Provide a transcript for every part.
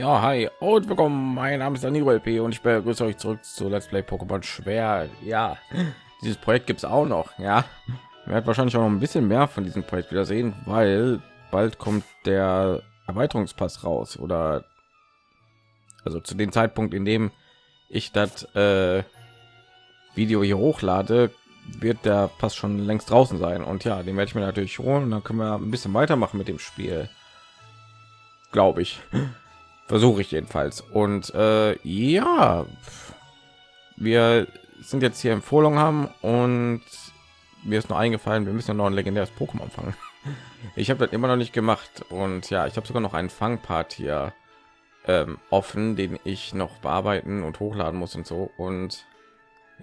Ja, hi und willkommen. Mein Name ist Danilo LP und ich begrüße euch zurück zu Let's Play Pokémon Schwer. Ja, dieses Projekt gibt es auch noch. Ja, wir werden wahrscheinlich auch noch ein bisschen mehr von diesem Projekt wieder sehen, weil bald kommt der Erweiterungspass raus oder also zu dem Zeitpunkt, in dem ich das äh, Video hier hochlade, wird der Pass schon längst draußen sein. Und ja, den werde ich mir natürlich holen. Und dann können wir ein bisschen weitermachen mit dem Spiel. Glaube ich. Versuche ich jedenfalls. Und äh, ja, wir sind jetzt hier Empfohlung haben und mir ist noch eingefallen, wir müssen noch ein legendäres Pokémon fangen. Ich habe das immer noch nicht gemacht und ja, ich habe sogar noch einen Fangpart hier ähm, offen, den ich noch bearbeiten und hochladen muss und so. Und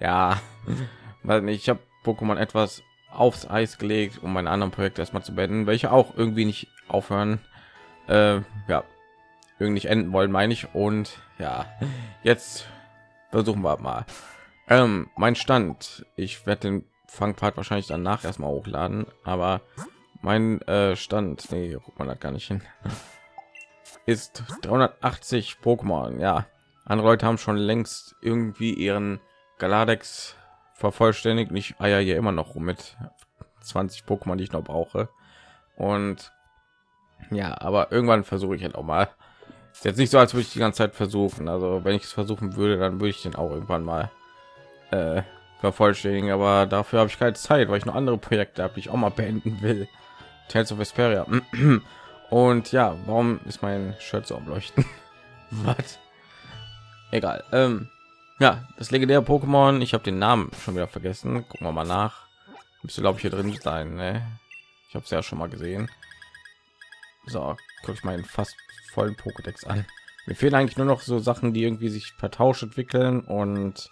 ja, weil ich habe Pokémon etwas aufs Eis gelegt, um meine anderen Projekte erstmal zu beenden, welche auch irgendwie nicht aufhören. Äh, ja, irgendwie nicht enden wollen, meine ich. Und ja, jetzt versuchen wir mal. Ähm, mein Stand. Ich werde den Fangpart wahrscheinlich danach erstmal hochladen, aber mein äh, Stand, nee, guckt man da gar nicht hin, ist 380 Pokémon. Ja, andere Leute haben schon längst irgendwie ihren Galadex vervollständigt. Ich eier hier immer noch rum mit 20 Pokémon, die ich noch brauche. Und ja, aber irgendwann versuche ich halt auch mal. Ist jetzt nicht so, als würde ich die ganze Zeit versuchen. Also wenn ich es versuchen würde, dann würde ich den auch irgendwann mal äh, vervollständigen. Aber dafür habe ich keine Zeit, weil ich noch andere Projekte habe, die ich auch mal beenden will. Tales of Vesperia. Und ja, warum ist mein Shirt so am Leuchten? Was? Egal. Ähm, ja, das legendäre Pokémon. Ich habe den Namen schon wieder vergessen. Gucken wir mal nach. Müsste glaube ich hier drin sein. Ne? Ich habe es ja schon mal gesehen. So, gucke ich meinen fast vollen Pokédex an. Mir fehlen eigentlich nur noch so Sachen, die irgendwie sich vertauscht entwickeln und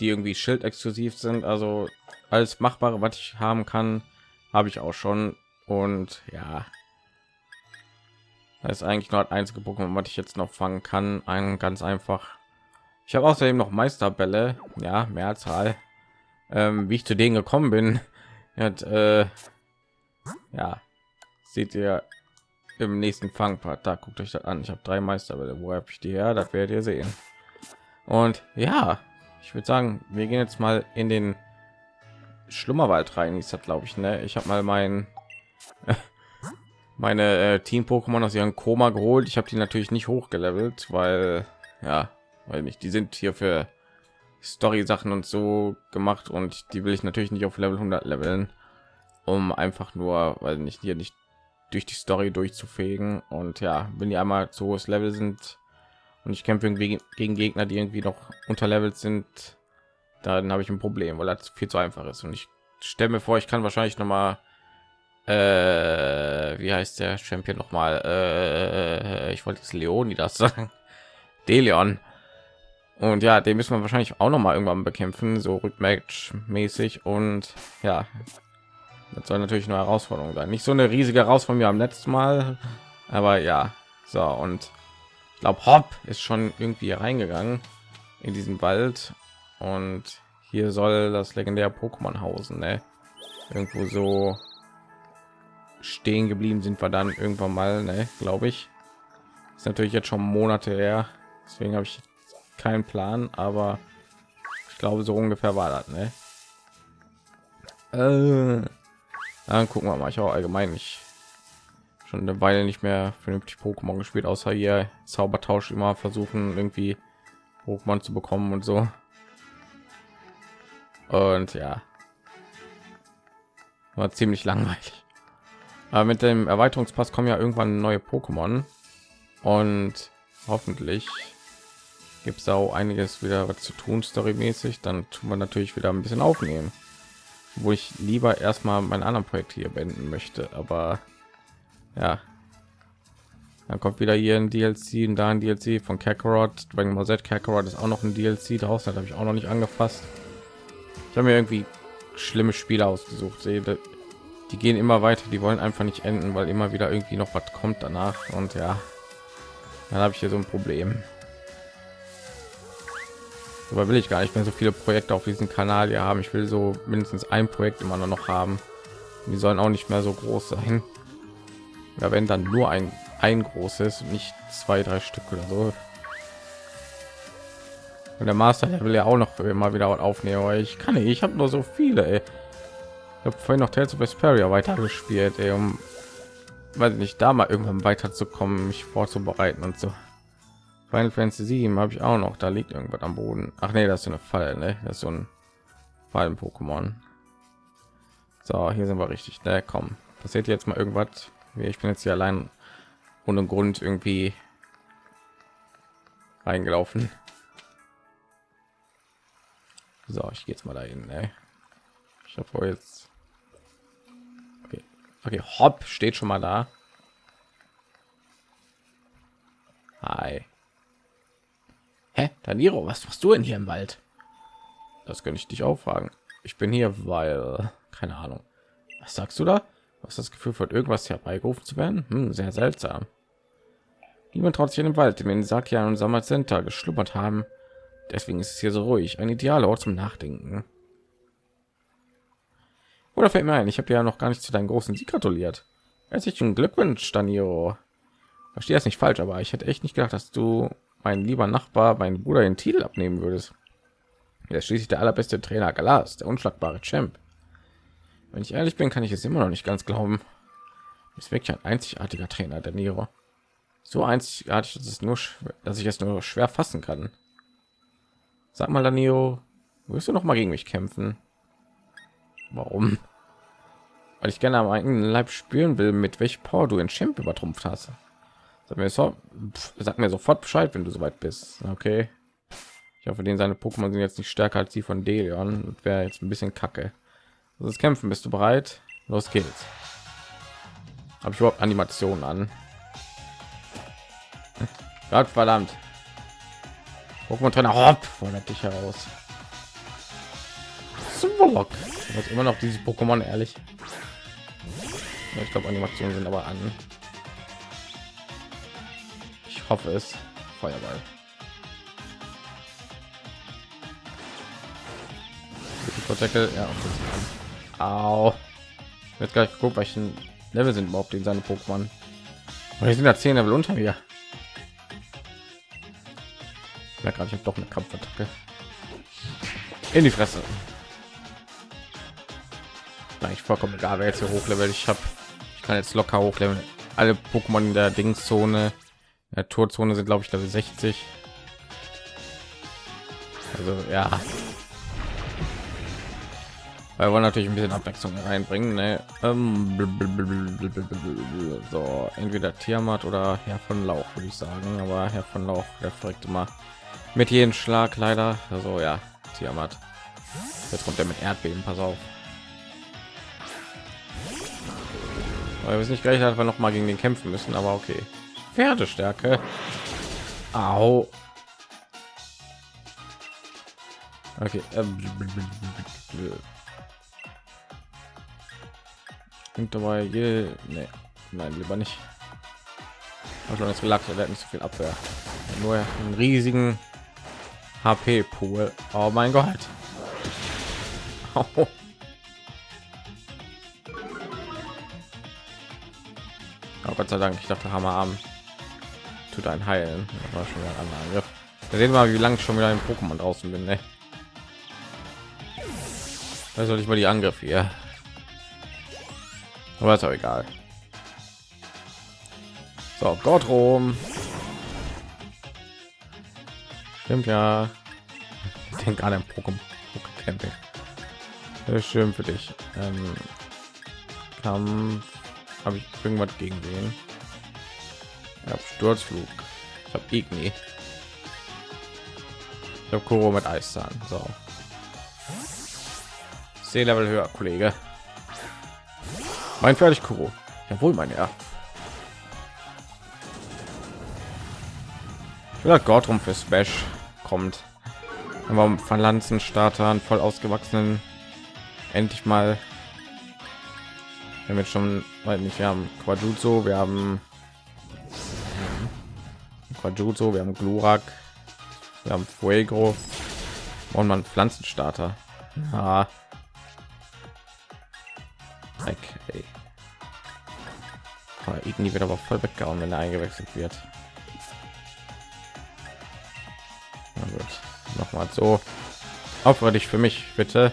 die irgendwie Schild exklusiv sind. Also alles machbare, was ich haben kann, habe ich auch schon. Und ja, das ist eigentlich nur das einzige Pokémon, was ich jetzt noch fangen kann. Ein ganz einfach. Ich habe außerdem noch Meisterbälle, ja, Mehrzahl. Ähm, wie ich zu denen gekommen bin, hat, äh, ja, seht ihr im nächsten Fangpart. Da guckt euch das an. Ich habe drei Meisterbälle. Wo habe ich die her? Das werdet ihr sehen. Und ja, ich würde sagen, wir gehen jetzt mal in den Schlummerwald rein. Ist das, glaube ich, ne? Ich habe mal mein meine äh, Team Pokémon aus ihrem Koma geholt. Ich habe die natürlich nicht hochgelevelt, weil ja, weil nicht. Die sind hier für Story Sachen und so gemacht und die will ich natürlich nicht auf Level 100 leveln, um einfach nur, weil nicht hier nicht durch die Story durchzufegen und ja, wenn die einmal zu hohes Level sind und ich kämpfe irgendwie gegen Gegner, die irgendwie noch unterlevelt sind, dann habe ich ein Problem, weil das viel zu einfach ist und ich stelle mir vor, ich kann wahrscheinlich noch mal äh, wie heißt der Champion noch mal äh, ich wollte es Leoni das sagen. Deleon. Und ja, den müssen wir wahrscheinlich auch noch mal irgendwann bekämpfen, so rückmatch mäßig und ja, das soll natürlich eine Herausforderung sein. Nicht so eine riesige Herausforderung wie am letzten Mal, aber ja. So und ich glaube, Hop ist schon irgendwie reingegangen in diesen Wald und hier soll das legendäre Pokémon hausen, ne? Irgendwo so stehen geblieben sind wir dann irgendwann mal, ne, glaube ich. Ist natürlich jetzt schon Monate her, deswegen habe ich keinen Plan, aber ich glaube so ungefähr war das, ne? Äh, dann gucken wir mal. Ich auch allgemein nicht schon eine Weile nicht mehr vernünftig Pokémon gespielt, außer hier Zaubertausch immer versuchen irgendwie Pokémon zu bekommen und so. Und ja, war ziemlich langweilig. Aber mit dem Erweiterungspass kommen ja irgendwann neue Pokémon und hoffentlich gibt es auch einiges wieder zu tun storymäßig. Dann tun wir natürlich wieder ein bisschen aufnehmen, wo ich lieber erstmal mein anderen Projekt hier beenden möchte. Aber ja, dann kommt wieder hier ein DLC und da ein DLC von Kakarot. Dragon Ball Z Kakarot ist auch noch ein DLC draußen, das habe ich auch noch nicht angefasst. Ich habe mir irgendwie schlimme Spiele ausgesucht. Sehe, die gehen immer weiter, die wollen einfach nicht enden, weil immer wieder irgendwie noch was kommt danach und ja, dann habe ich hier so ein Problem. Aber will ich gar nicht mehr so viele Projekte auf diesem Kanal hier haben. Ich will so mindestens ein Projekt immer noch haben. Die sollen auch nicht mehr so groß sein. Ja, wenn dann nur ein ein großes, nicht zwei, drei Stück oder so. Und der Master, der will ja auch noch immer wieder aufnehmen, aber ich kann nicht. Ich habe nur so viele. Ey. Ich habe vorhin noch Tales of Vesperia weitergespielt, ey, um weil nicht da mal irgendwann weiterzukommen, mich vorzubereiten und so. Final Fantasy 7 habe ich auch noch. Da liegt irgendwas am Boden. Ach nee, das ist eine Falle, ne? Das ist so ein Fallen Pokémon. So, hier sind wir richtig. Ne, komm. Passiert jetzt mal irgendwas? Ich bin jetzt hier allein ohne Grund irgendwie reingelaufen. So, ich gehe jetzt mal dahin. Ne? Ich habe jetzt. Okay. okay, hopp steht schon mal da. Hi. Hä, Daniro, was machst du denn hier im Wald? Das könnte ich dich auch fragen. Ich bin hier, weil keine Ahnung. Was sagst du da? Was das Gefühl von irgendwas herbeigerufen zu werden? Hm, sehr seltsam. Niemand traut sich in den Wald, in den Sakia und Samazenta geschlummert haben. Deswegen ist es hier so ruhig. Ein idealer Ort zum Nachdenken. Oder fällt mir ein, ich habe ja noch gar nicht zu deinem großen Sieg gratuliert. Herzlichen Glückwunsch, Daniro. Verstehe das nicht falsch, aber ich hätte echt nicht gedacht, dass du mein lieber Nachbar, mein Bruder den Titel abnehmen würdest. Er ist schließlich der allerbeste Trainer Galas, der unschlagbare Champ. Wenn ich ehrlich bin, kann ich es immer noch nicht ganz glauben. Ist wirklich ein einzigartiger Trainer, der Nero. So einzigartig, dass es nur, dass ich es nur schwer fassen kann. Sag mal, Danilo, wirst du noch mal gegen mich kämpfen? Warum? Weil ich gerne am eigenen Leib spüren will, mit welch Power du den Champ übertrumpft hast. Sag mir, so, sag mir sofort Bescheid, wenn du soweit bist. Okay. Ich hoffe, den seine Pokémon sind jetzt nicht stärker als die von Delion. und Wäre jetzt ein bisschen kacke. Das Kämpfen, bist du bereit? Los geht's. Habe ich überhaupt Animationen an? Gott verdammt. Pokémon Trainer hopp fordert dich heraus. Swallow. Das immer noch dieses Pokémon ehrlich. Ich glaube Animationen sind aber an. Hoffe es. Feuerball. Protected, ja. Au. Jetzt gleich geguckt, welchen Level sind überhaupt in seine Pokémon. Wir sind da 10 Level unter mir. Ja, gerade ich habe doch eine Kampfattacke. In die Fresse. Ich vollkommen egal, wer jetzt hier hochlevel. Ich habe, ich kann jetzt locker hochleveln. Alle Pokémon in der Dingszone, der Torzone sind, glaube ich, Level 60. Also ja, wir natürlich ein bisschen Abwechslung reinbringen. Ne? Ähm, so, entweder Tiamat oder Herr von Lauch, würde ich sagen. Aber Herr von Lauch, der folgt immer mit jedem Schlag leider. Also ja, Tiamat. Jetzt kommt er mit Erdbeben, pass auf. Weil wir es nicht gleich dass wir noch mal gegen den kämpfen müssen, aber okay. Pferdestärke. Au. Okay. Ähm, Klingt dabei je nee. nein lieber nicht also das relax er hat nicht so viel abwehr nur einen riesigen hp pool oh mein gott oh. Oh, Gott sei Dank, ich dachte Hammerarm tut ein Heilen. War schon ein anderer Angriff. Wir sehen mal, wie lange ich schon wieder im Pokémon draußen bin. Ne? Da soll ich mal die Angriff hier aber ist auch egal so gott rom stimmt ja ich denke an ein pokémon camping schön für dich ähm, kampf habe ich irgendwas gegen den ja, sturzflug ich habe igni ich habe Kuro mit Eiszahn. So. C-Level höher, Kollege. Mein fertig Kuro. Jawohl, mein Herr. Ich will Gott rum für Smash kommt. Aber von Lanzenstartern voll ausgewachsenen endlich mal wir haben jetzt schon weil nicht wir haben Quadruzzo, wir haben Quadruzzo, wir haben Glurak, wir haben Fuego und man Pflanzenstarter. Ah. Okay. irgendwie wird aber voll weggehauen, wenn er eingewechselt wird. Na gut, noch mal so. Dich für mich, bitte.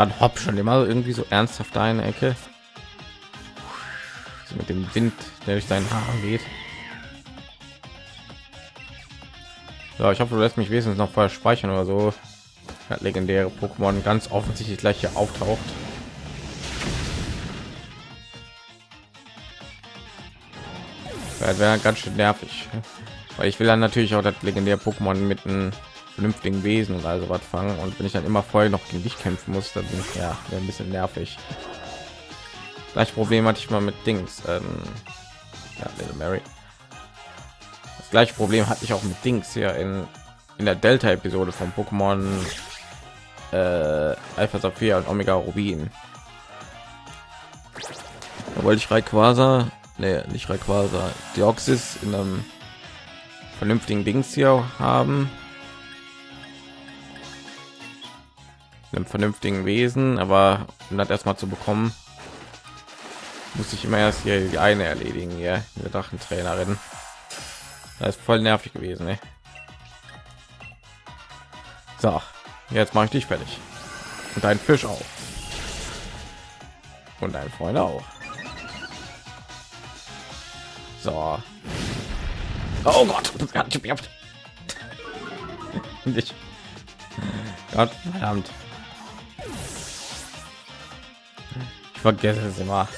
Dann hopp schon immer irgendwie so ernsthaft eine Ecke. So mit dem Wind, der durch deinen Haaren geht. So, ich hoffe, du lässt mich wesentlich noch vorher speichern oder so. Das legendäre Pokémon ganz offensichtlich gleich hier auftaucht. Das wäre ganz schön nervig, weil ich will dann natürlich auch das legendäre Pokémon mit einem vernünftigen Wesen und also was fangen und wenn ich dann immer vorher noch gegen dich kämpfen muss, dann bin ich ja ein bisschen nervig. Gleich Problem hatte ich mal mit Dings, ähm, ja, Little Mary. Das gleiche Problem hatte ich auch mit Dings hier in in der Delta-Episode von Pokémon äh, Alpha Saphir und Omega Rubin. Da wollte ich Rayquaza, nee, nicht Rayquaza, Deoxys in einem vernünftigen Dings hier haben. Einem vernünftigen Wesen, aber um das erstmal zu bekommen, muss ich immer erst hier die eine erledigen, hier, eine Drachentrainerin. Das ist voll nervig gewesen, ey. So, jetzt mache ich dich fertig. Und ein Fisch auch. Und ein Freund auch. So. Oh Gott. Ich. Gott verdammt. Ich vergesse es immer.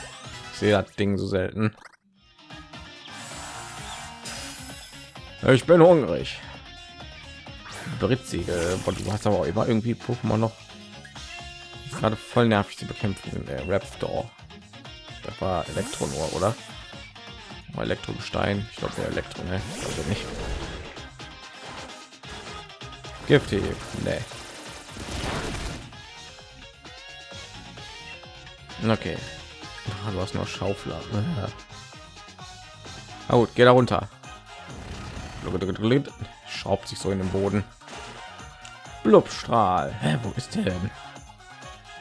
Ich sehe das Ding so selten. Ich bin hungrig. Britsiegel. Du hast aber auch immer irgendwie Pokémon noch gerade voll nervig zu bekämpfen. Der Raptor. Das war Elektronor, oder? Elektrogestein. Ich glaube, der Elektro, ne? Also nicht. Giftig. Nee. Okay. Ah, du hast noch Schaufler. Ja. Gut, geh da runter. Schraubt sich so in den Boden. Blubstrahl. Hä, wo ist der denn?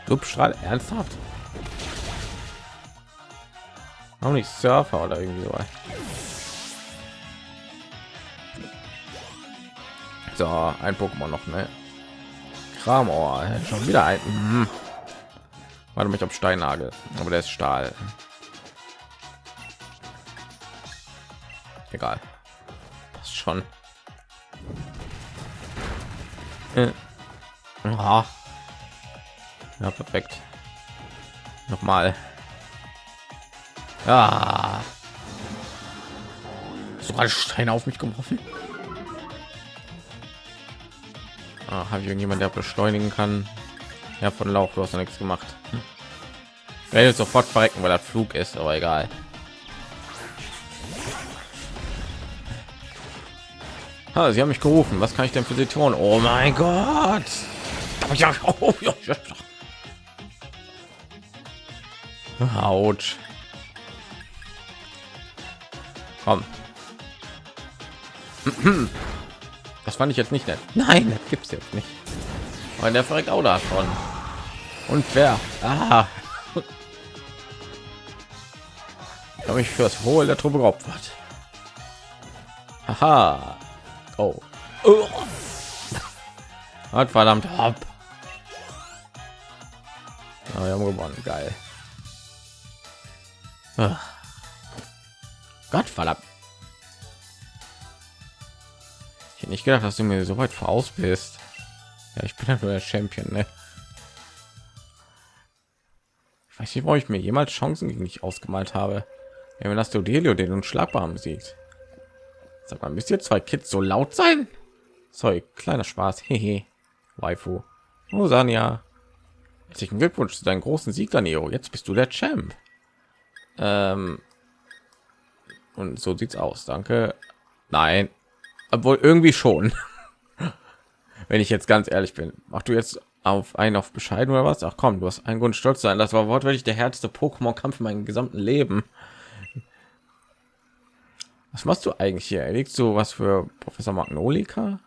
Blubstrahl, ernsthaft? Auch nicht Surfer oder irgendwie so. So, ein Pokémon noch, ne? Kramor, schon wieder ein. Warte mich auf Steinnagel, aber der ist Stahl. Egal. Das ist schon. Äh. Ja, perfekt. Nochmal. Ja. Sogar Stein auf mich geworfen. Ah, Habe ich irgendjemand, der beschleunigen kann? Ja, von Lauf, du hast noch nichts gemacht. Ich werde sofort verrecken, weil das Flug ist, aber egal. Ah, sie haben mich gerufen. Was kann ich denn für sie tun? Oh mein Gott! Autsch. Komm. Das fand ich jetzt nicht nett. Nein, das gibt's jetzt nicht. Weil der verreckt auch davon. Und wer? Ah. habe ich fürs Wohl der Truppe geopfert. Haha. Oh. oh. Hat verdammt ab. Ja, wir haben gewonnen. Geil. Ah. Gott verdammt. Ich hätte nicht gedacht, dass du mir so weit voraus bist. Ja, ich bin ja nur der Champion, ne? Weiß nicht, ich mir jemals Chancen gegen dich ausgemalt habe. Wenn das Delio den unschlagbar besiegt. Sag mal, müsst ihr zwei Kids so laut sein? Sorry, kleiner Spaß. Hehe. Waifu. Oh, Sanja. Herzlichen Glückwunsch zu deinem großen Sieg, Danilo. Jetzt bist du der Champ. Ähm, und so sieht's aus. Danke. Nein, obwohl irgendwie schon. Wenn ich jetzt ganz ehrlich bin, mach du jetzt auf einen auf bescheiden oder was? Ach komm, du hast einen Grund stolz sein. Das war wortwörtlich der härteste Pokémon-Kampf in meinem gesamten Leben. Was machst du eigentlich hier? Erlegst du was für Professor Magnolika?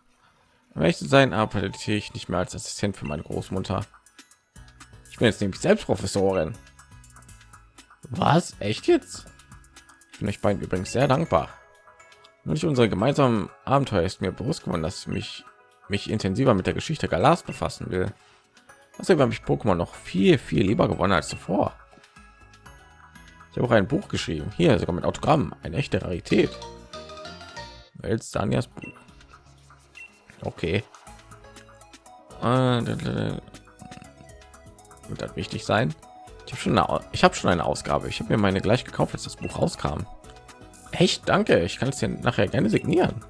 möchte sein arbeite ich nicht mehr als Assistent für meine Großmutter. Ich bin jetzt nämlich selbst Professorin. Was? Echt jetzt? Ich bin euch beiden übrigens sehr dankbar. Durch unsere gemeinsamen Abenteuer ist mir bewusst geworden, dass ich mich, mich intensiver mit der Geschichte Galas befassen will. Außerdem habe ich Pokémon noch viel, viel lieber gewonnen als zuvor. Ich habe auch ein Buch geschrieben, hier sogar mit Autogramm, eine echte Rarität. Wels Danias Buch. Okay. Äh, wird das wichtig sein? Ich habe schon, eine, schon eine Ausgabe. Ich habe mir meine gleich gekauft, als das Buch rauskam. Echt, danke. Ich kann es dir nachher gerne signieren.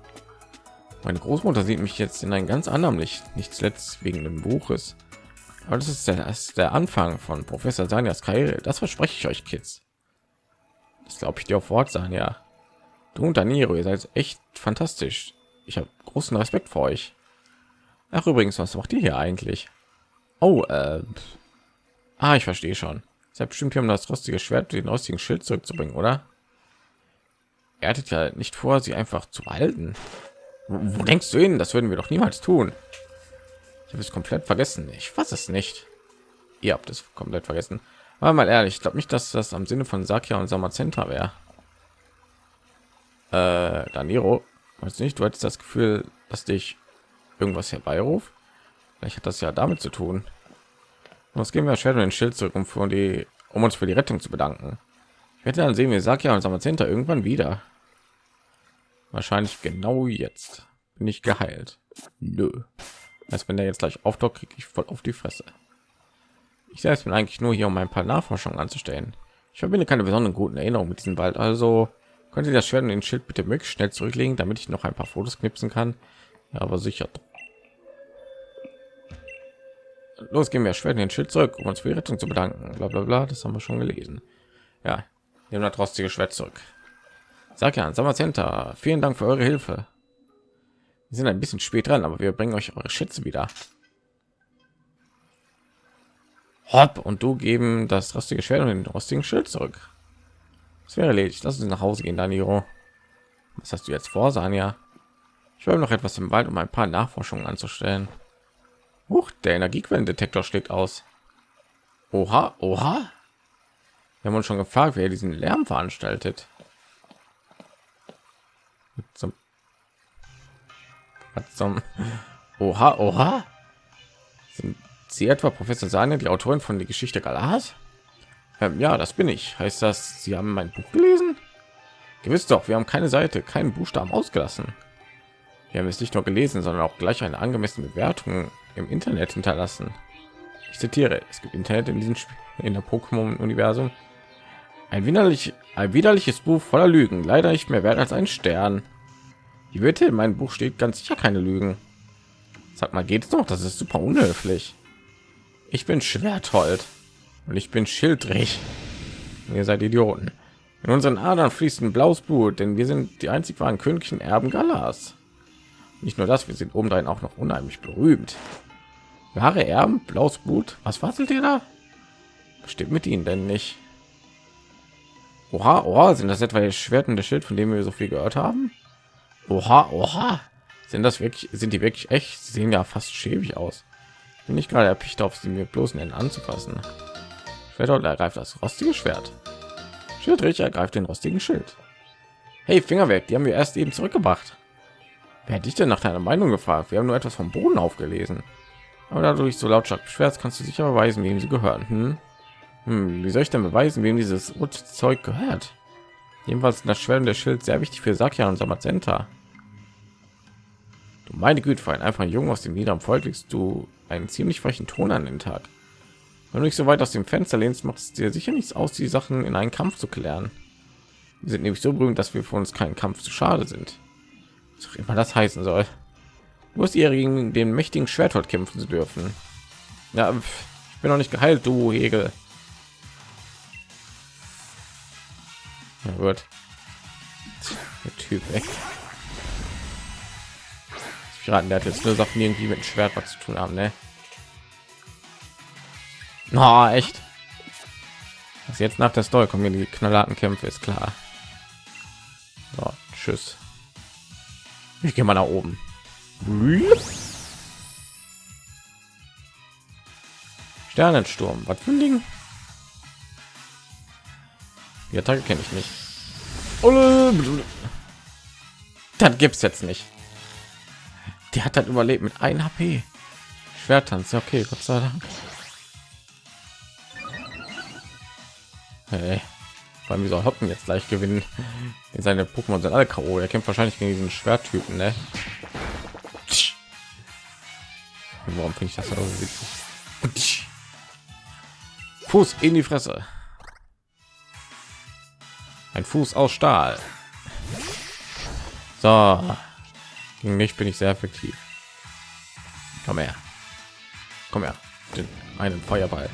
Meine Großmutter sieht mich jetzt in einem ganz anderen Licht, nicht zuletzt wegen dem Buches. Aber das ist der, das ist der Anfang von Professor Sanias Karriere. Das verspreche ich euch, Kids. Das glaube ich dir auf Wort, Sanja. Du und Daniro, ihr seid echt fantastisch. Ich habe großen Respekt vor euch. Ach übrigens, was macht ihr hier eigentlich? Oh, äh, ah, ich verstehe schon. Seid bestimmt hier, um das rostige Schwert, den rostigen Schild zurückzubringen, oder? Er hattet ja nicht vor, sie einfach zu halten. Wo, denkst du hin? Das würden wir doch niemals tun. Ich habe es komplett vergessen. Ich fasse es nicht. Ihr habt es komplett vergessen. Aber mal ehrlich, ich glaube nicht, dass das am Sinne von Sakia und Samazenta wäre. Äh, Daniro, weiß nicht, du hattest das Gefühl, dass dich irgendwas herbeiruft. Vielleicht hat das ja damit zu tun. Was gehen wir Shadow den Schild zurück, um die, um uns für die Rettung zu bedanken. Ich werde dann sehen wir Sakia und Samazenta irgendwann wieder. Wahrscheinlich genau jetzt bin ich geheilt. Nö. Als wenn der jetzt gleich auftaucht, kriege ich voll auf die Fresse. Ich selbst bin eigentlich nur hier, um ein paar Nachforschungen anzustellen. Ich verbinde keine besonderen guten Erinnerungen mit diesem Wald, also könnte das Schwert und den Schild bitte möglichst schnell zurücklegen, damit ich noch ein paar Fotos knipsen kann. Ja, aber sicher. Los gehen wir Schwert den Schild zurück, um uns für die Rettung zu bedanken. Bla bla bla. Das haben wir schon gelesen. Ja, nehmen das rostige Schwert zurück. Sag ja, Sommer Center, vielen Dank für eure Hilfe. Wir sind ein bisschen spät dran, aber wir bringen euch eure Schätze wieder. Hopp und du geben das rostige Schwert und den rostigen Schild zurück. Es wäre erledigt. Lass uns nach Hause gehen, Daniro. Was hast du jetzt vor, Sanja? Ich will noch etwas im Wald, um ein paar Nachforschungen anzustellen. Huch, der Energiequellendetektor schlägt aus. Oha, oha. Wir haben uns schon gefragt, wer diesen Lärm veranstaltet. Zum, zum Oha, oha. Sind Sie etwa Professor Sahne, die Autorin von die Geschichte Galas? Ähm, ja, das bin ich. Heißt das, Sie haben mein Buch gelesen? Gewiss doch, wir haben keine Seite, keinen Buchstaben ausgelassen. Wir haben es nicht nur gelesen, sondern auch gleich eine angemessene Bewertung im Internet hinterlassen. Ich zitiere: Es gibt Internet in diesem Spiel, in der Pokémon-Universum. Ein widerlich, ein widerliches Buch voller Lügen, leider nicht mehr wert als ein Stern. Die Wette in meinem Buch steht ganz sicher keine Lügen. Sag mal, geht es noch? Das ist super unhöflich. Ich bin Schwerthold und ich bin schildrig. Ihr seid Idioten. In unseren Adern fließt ein blaues Blut, denn wir sind die einzig wahren königlichen Erben Galas. Nicht nur das, wir sind obendrein auch noch unheimlich berühmt. Wahre Erben, blaues Blut. Was faszelt ihr da? Stimmt mit ihnen denn nicht? Oha, oha, sind das etwa die Schwert und das Schild, von dem wir so viel gehört haben? Oha, oha, sind das wirklich, sind die wirklich echt? Sie sehen ja fast schäbig aus. Bin ich gerade erpicht auf sie mir bloß nennen anzufassen. Schwert ergreift das rostige Schwert. Schildrich ergreift den rostigen Schild. Hey, Fingerwerk, die haben wir erst eben zurückgebracht. Wer dich denn nach deiner Meinung gefragt? Wir haben nur etwas vom Boden aufgelesen. Aber dadurch so lautstark beschwert, kannst du sicher beweisen, wem sie gehören. Hm? Hm, wie soll ich denn beweisen, wem dieses Zeug gehört? Jedenfalls das Schwert der Schild sehr wichtig für Sakia und Samazenta. Du meine Güte, für einen einfachen Jungen aus dem niederen Volk legst du einen ziemlich frechen Ton an den Tag. Wenn du nicht so weit aus dem Fenster lehnst, macht es dir sicher nichts aus, die Sachen in einen Kampf zu klären. Wir sind nämlich so berühmt, dass wir für uns keinen Kampf zu schade sind. Was auch immer das heißen soll. Du hast ihr gegen den mächtigen Schwerthold kämpfen zu dürfen. Ja, ich bin noch nicht geheilt, du Hegel. Oh Na gut. Der Typ, ey. Ich raten, der hat jetzt nur Sachen, irgendwie mit dem Schwert was zu tun haben, ne? Na, oh, echt? Was jetzt nach der Story kommen, die knallharten Kämpfe, ist klar. So, tschüss. Ich gehe mal nach oben. Sternensturm, was für ein Ding? Die Attacke kenne ich nicht. Das gibt's jetzt nicht. Die hat dann überlebt mit 1 HP. Schwertanz, ja okay, Gott sei Dank. Hey, allem, wie soll Hoppen jetzt gleich gewinnen? In seine Pokémon sind alle K.O. Er kämpft wahrscheinlich gegen diesen Schwertypen, ne? Warum finde ich das so witzig? Fuß in die Fresse. Ein Fuß aus Stahl. So. Gegen mich bin ich sehr effektiv. Komm her. Komm her. Den einen Feuerball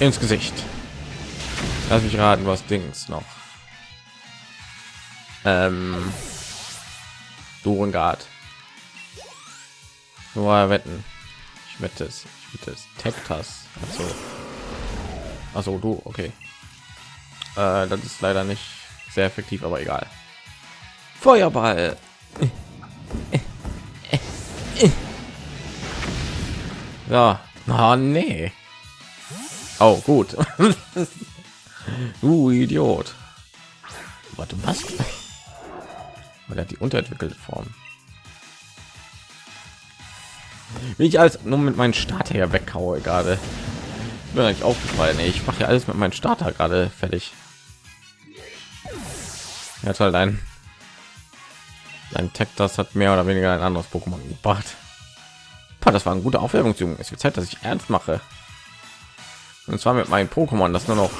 ins Gesicht. Lass mich raten, was Dings noch. Ähm, Durengard. Nur wetten. Ich wette es. Ich wette es. Tektas. Also, also du, okay. Äh, das ist leider nicht sehr effektiv, aber egal. Feuerball. Ja, oh, nee. Oh, gut. du Idiot. Warte, was? Weil er die unterentwickelte Form. Wie ich als nur mit meinen Starter weghaue gerade. Mir eigentlich aufgefallen. Ich mache ja alles mit meinem Starter gerade fertig. Er hat halt ein Tech, das hat mehr oder weniger ein anderes Pokémon gebracht. Das war eine gute Aufwärmungsübung. Es wird Zeit, dass ich ernst mache. Und zwar mit meinem Pokémon, das nur noch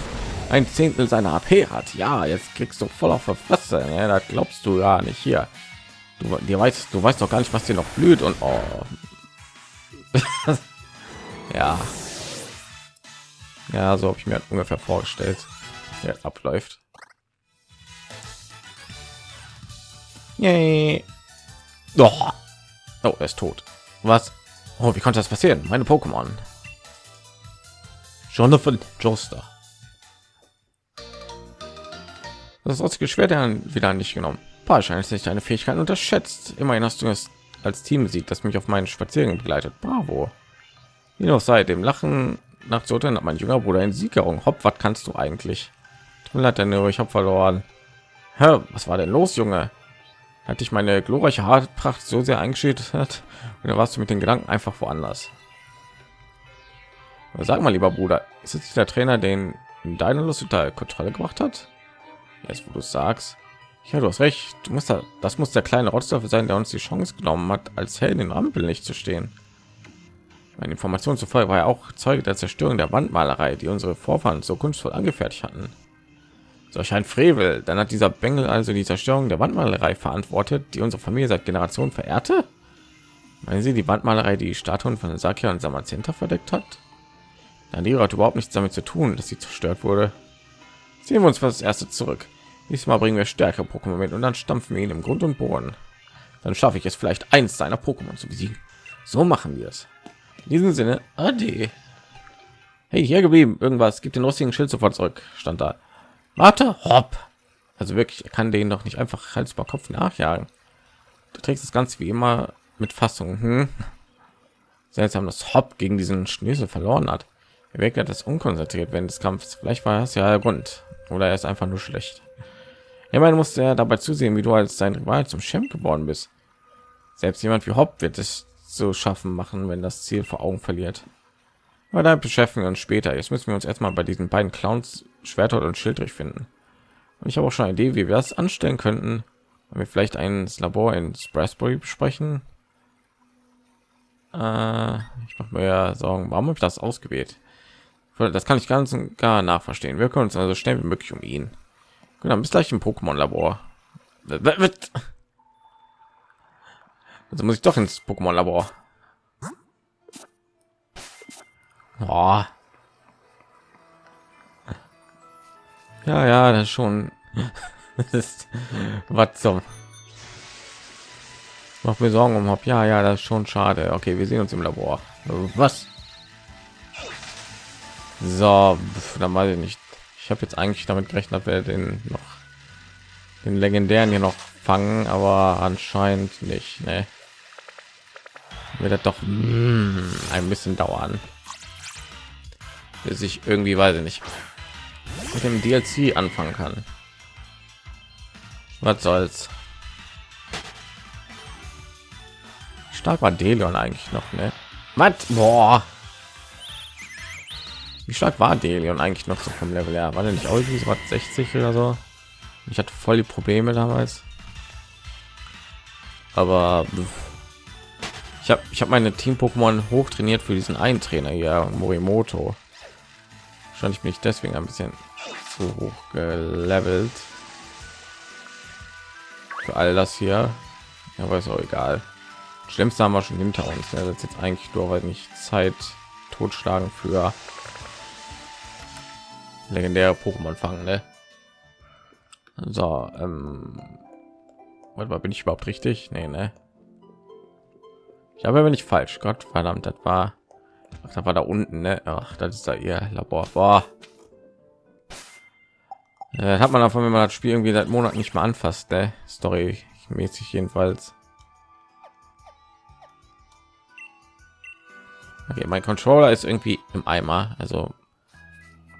ein Zehntel seiner AP hat. Ja, jetzt kriegst du voll auf der Fresse. Ne? Das glaubst du ja nicht hier. Du, dir weißt, du weißt doch gar nicht, was dir noch blüht und oh. ja, ja, so habe ich mir ungefähr vorgestellt, ja, abläuft. Yay. Doch. Oh, er ist tot. Was? Oh, wie konnte das passieren? Meine Pokémon. Jonathan Joster. Das rostige Schwert wieder nicht genommen. Wahrscheinlich nicht deine Fähigkeiten unterschätzt. Immerhin hast du es als Team besiegt, das mich auf meinen Spaziergang begleitet. Bravo. Wie noch seit dem Lachen nach Zoten hat mein junger Bruder in Siegerung. Hopp, was kannst du eigentlich? Tut mir leid, ich habe verloren. Hä, was war denn los, Junge? Hatte ich meine glorreiche Haarpracht so sehr eingeschüttet hat, oder warst du mit den Gedanken einfach woanders? Sag mal, lieber Bruder, ist es der Trainer, den deine Lust unter Kontrolle gemacht hat? Jetzt, wo du sagst, ja, du hast recht. Du musst da, das muss der kleine Rotzdorf sein, der uns die Chance genommen hat, als Held in Rampel nicht zu stehen. Meine Information zufolge war er auch Zeuge der Zerstörung der Wandmalerei, die unsere Vorfahren so kunstvoll angefertigt hatten. Solch ein Frevel, dann hat dieser Bengel also die Zerstörung der Wandmalerei verantwortet, die unsere Familie seit Generationen verehrte. Meinen Sie die Wandmalerei, die Statuen von Sakia und Samazenta verdeckt hat? Dann hat überhaupt nichts damit zu tun, dass sie zerstört wurde. Sehen wir uns für das erste zurück. Diesmal bringen wir stärkere Pokémon mit und dann stampfen wir ihn im Grund und Boden. Dann schaffe ich es vielleicht eins seiner Pokémon zu besiegen. So machen wir es. In diesem Sinne, ade. Hey, hier geblieben. Irgendwas gibt den lustigen Schild sofort zurück. Stand da. Warte, hopp. Also wirklich, er kann den doch nicht einfach Hals über Kopf nachjagen. Du trägst das Ganze wie immer mit Fassung. Hm? Seltsam, dass Hopp gegen diesen Schnösel verloren hat. Er wirkt das unkonzentriert während des Kampfs. Vielleicht war das ja der Grund. Oder er ist einfach nur schlecht. Man musste ja dabei zusehen, wie du als sein Rival zum Champ geworden bist. Selbst jemand wie Hopp wird es zu schaffen machen, wenn das Ziel vor Augen verliert. Aber da beschäftigen wir uns später. Jetzt müssen wir uns erstmal bei diesen beiden Clowns Schwerter und Schild durchfinden. Und ich habe auch schon eine Idee, wie wir das anstellen könnten. Wenn wir vielleicht ein Labor in Strasbourg besprechen. Äh, ich mache mir ja Sorgen, warum habe ich das ausgewählt? Das kann ich ganz und gar nachverstehen. Wir können uns also schnell wie möglich um ihn. Genau, bis gleich im Pokémon-Labor. Also muss ich doch ins Pokémon-Labor. Oh. Ja, ja, das schon. ist was zum. Macht mir Sorgen um Ja, ja, das ist schon schade. Okay, wir sehen uns im Labor. Was? So, dann weiß ich nicht. Ich habe jetzt eigentlich damit gerechnet, wir den noch den legendären hier noch fangen, aber anscheinend nicht. Ne? Wird das doch mm, ein bisschen dauern. bis ich irgendwie weiß ich nicht mit dem DLC anfangen kann. Was soll's? Stark war Delion eigentlich noch, ne? Was? Boah. Wie stark war Delion eigentlich noch so vom Level her? War der nicht auch irgendwie so was 60 oder so? Ich hatte voll die Probleme damals. Aber ich habe ich habe meine Team Pokémon hoch trainiert für diesen einen Trainer hier, Morimoto. Wahrscheinlich bin ich deswegen ein bisschen zu hoch gelevelt. Für all das hier. Aber ist auch egal. Schlimmste haben wir schon hinter uns. Ne? Das ist jetzt eigentlich nur, weil nicht Zeit totschlagen für legendäre Pokémon fangen. Ne? So, ähm, warte mal, bin ich überhaupt richtig? Nee, ne? Ich habe aber nicht falsch. Gott verdammt, das war, ach, das war da unten, ne? Ach, das ist da ihr Labor. Boah. Äh, hat man davon, wenn man das Spiel irgendwie seit Monaten nicht mehr anfasst, ne? Story mäßig jedenfalls. Okay, mein Controller ist irgendwie im Eimer, also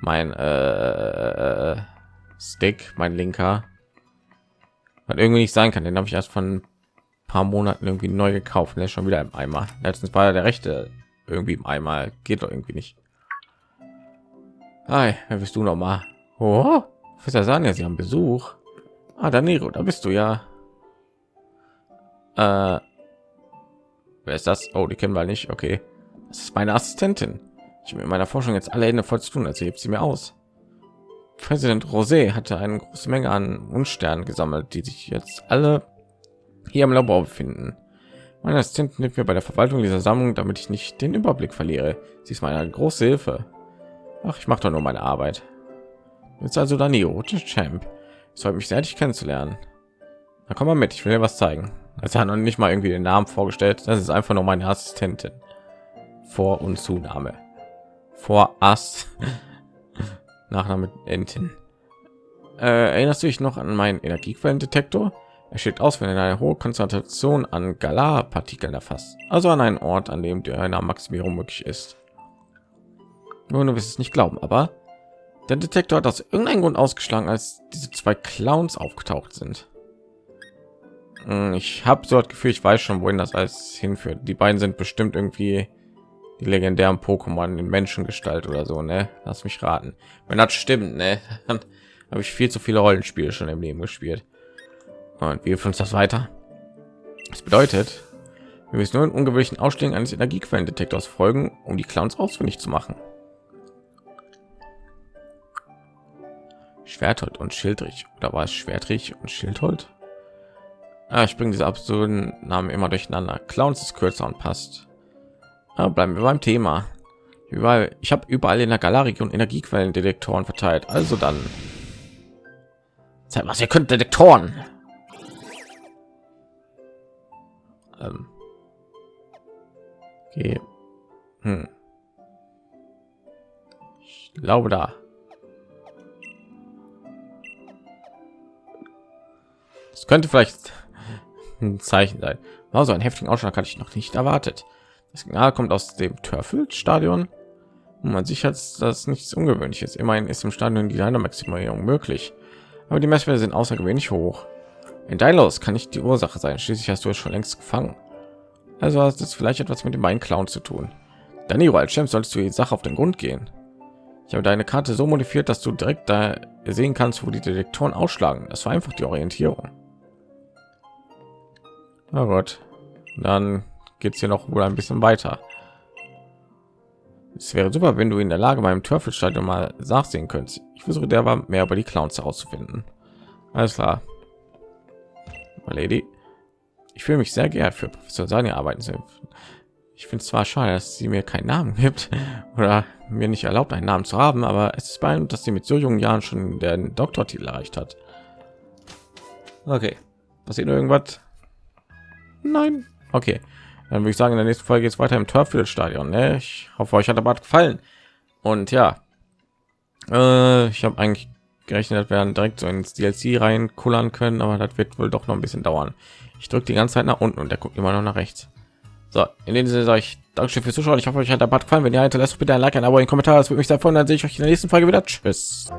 mein äh, Stick, mein linker, was irgendwie nicht sein kann. Den habe ich erst von ein paar Monaten irgendwie neu gekauft. Der ist schon wieder im Eimer. Letztens war der rechte irgendwie im Eimer. Geht doch irgendwie nicht. Hi, wer bist du noch mal? Oh, Professor Sanja, Sie haben Besuch. Ah, Danilo, da bist du ja. Äh, wer ist das? Oh, die kennen wir nicht. Okay, das ist meine Assistentin. Ich habe mit meiner Forschung jetzt alle Hände voll zu tun, also hebt sie mir aus. Präsident Rosé hatte eine große Menge an Unsternen gesammelt, die sich jetzt alle hier im Labor befinden. Meine Assistentin hilft mir bei der Verwaltung dieser Sammlung, damit ich nicht den Überblick verliere. Sie ist meine große Hilfe. Ach, ich mache doch nur meine Arbeit. Jetzt also Danilo, Champ. Es freut mich sehr, dich kennenzulernen. Da komm mal mit, ich will dir was zeigen. Also hat noch nicht mal irgendwie den Namen vorgestellt. Das ist einfach nur meine Assistentin. Vor- und Zunahme. Vor Ass. Nachname Entin. Äh, erinnerst du dich noch an meinen Energiequellendetektor? Er steht aus, wenn er eine hohe Konzentration an Galar-Partikeln erfasst, also an einen Ort, an dem eine Maximierung möglich ist. Nun, du wirst es nicht glauben, aber der Detektor hat aus irgendeinem Grund ausgeschlagen, als diese zwei Clowns aufgetaucht sind. Hm, ich habe so das Gefühl, ich weiß schon, wohin das alles hinführt. Die beiden sind bestimmt irgendwie die legendären Pokémon in Menschengestalt oder so, ne? Lass mich raten. Wenn das stimmt, ne? Dann habe ich viel zu viele Rollenspiele schon im Leben gespielt. Und wie hilft uns das weiter? Das bedeutet, wir müssen nur in ungewöhnlichen Ausstellung eines Energiequellendetektors folgen, um die Clowns ausfindig zu machen. Schwerthold und Schildrich oder war es Schwertrich und Schildhold? Ah, ich bringe diese absurden Namen immer durcheinander. Clowns ist kürzer und passt. Aber bleiben wir beim Thema. Überall, ich habe überall in der Galarregion Energiequellendetektoren verteilt. Also dann, Zeit was ihr könnt Detektoren. Ähm. Okay. Hm. Ich glaube da. Es könnte vielleicht ein Zeichen sein. Also ein heftigen Ausschlag hatte ich noch nicht erwartet. Das Signal kommt aus dem Törfel-Stadion. Man sich hat das nichts Ungewöhnliches. Immerhin ist im Stadion die Dynamaximierung möglich, aber die Messwerte sind außergewöhnlich hoch. In Dailos kann nicht die Ursache sein. Schließlich hast du es schon längst gefangen. Also hast es vielleicht etwas mit dem Main Clown zu tun. Danilo als Champ solltest du die Sache auf den Grund gehen. Ich habe deine Karte so modifiziert, dass du direkt da sehen kannst, wo die Detektoren ausschlagen. Das war einfach die Orientierung. Na gut, dann geht es hier noch wohl ein bisschen weiter. Es wäre super, wenn du in der Lage beim Törfelstadion mal nachsehen könntest. Ich versuche der war mehr über die Clowns herauszufinden. Alles klar. Lady. Ich fühle mich sehr geehrt für Professor Sani arbeiten zu Ich finde es zwar schade, dass sie mir keinen Namen gibt oder mir nicht erlaubt, einen Namen zu haben, aber es ist beeindruckend, dass sie mit so jungen Jahren schon den Doktortitel erreicht hat. Okay, passiert irgendwas? Nein. Okay, dann würde ich sagen, in der nächsten Folge geht es weiter im Turffield-Stadion. Ne? Ich hoffe, euch hat aber gefallen. Und ja, äh, ich habe eigentlich gerechnet, wir dann direkt so ins DLC reinkullern können, aber das wird wohl doch noch ein bisschen dauern. Ich drücke die ganze Zeit nach unten und der guckt immer noch nach rechts. So, in dem Sinne sage ich Dankeschön fürs Zuschauen. Ich hoffe, euch hat der Part gefallen. Wenn ihr hinterlasst bitte ein Like, ein Abo, ein Kommentar. Das würde mich sehr freuen. Dann sehe ich euch in der nächsten Folge wieder. Tschüss.